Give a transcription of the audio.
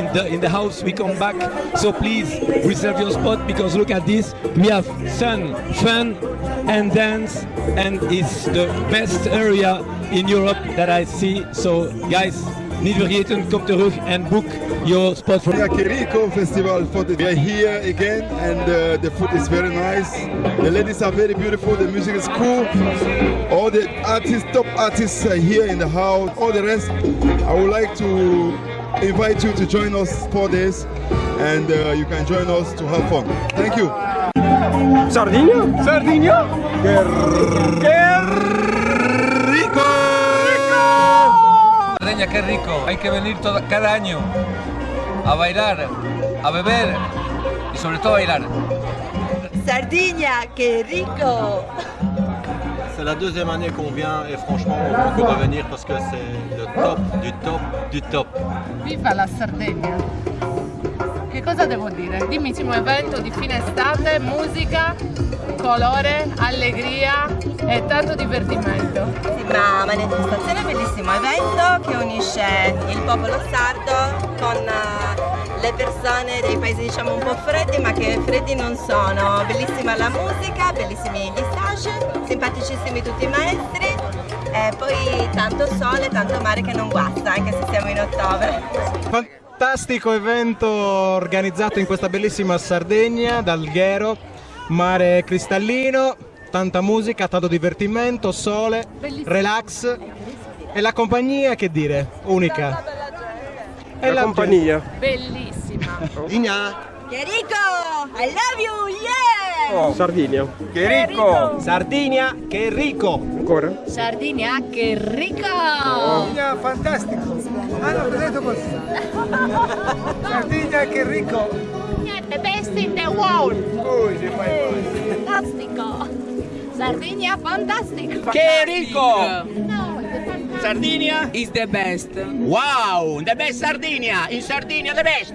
in the in the house. We come back, so please reserve your spot because look at this. We have sun, fun, and dance, and it's the best area in Europe that I see. So guys, niet vergeten, kom terug and book your spot for. Yeah, Kiriko Festival for the, we are here again and uh, the food is very nice. The ladies are very beautiful, the music is cool. All the artists, top artists are here in the house. All the rest, I would like to invite you to join us for this and uh, you can join us to have fun. Thank you. Sardinia? Sardinia? Sardeña, qué rico. Hay que venir todo, cada año a bailar, a beber y sobre todo a bailar. Sardinia, qué rico C'est la deuxième année qu'on vient et franchement on peut revenir parce que c'est le top du top du top. Viva la Sardegna! Che cosa devo dire? Dimmissimo evento di fine estate, musica, colore, allegria e tanto divertimento. Sembra manifestazione, bellissimo evento che unisce il popolo sardo con eh, le persone dei paesi diciamo un po' freddi ma che freddi non sono. Bellissima la musica, bellissimi gli stage, simpaticissimi tutti i maestri e poi tanto sole, tanto mare che non guasta anche se siamo in ottobre. Fantastico evento organizzato in questa bellissima Sardegna, dal Ghero, mare cristallino, tanta musica, tanto divertimento, sole, relax e la compagnia che dire, unica. E la compagnia. Bellissima! Che rico! I love you, yeah! Sardinia. Che ricco! Sardinia, che ricco! Ancora? Sardinia, che ricco! fantastico! Hanno detto così. Sardinia, che ricco! The best in the world! Fantastico! Sardinia, fantastico! Che ricco! No! Sardinia is the best. Wow, the best Sardinia. In Sardinia the best.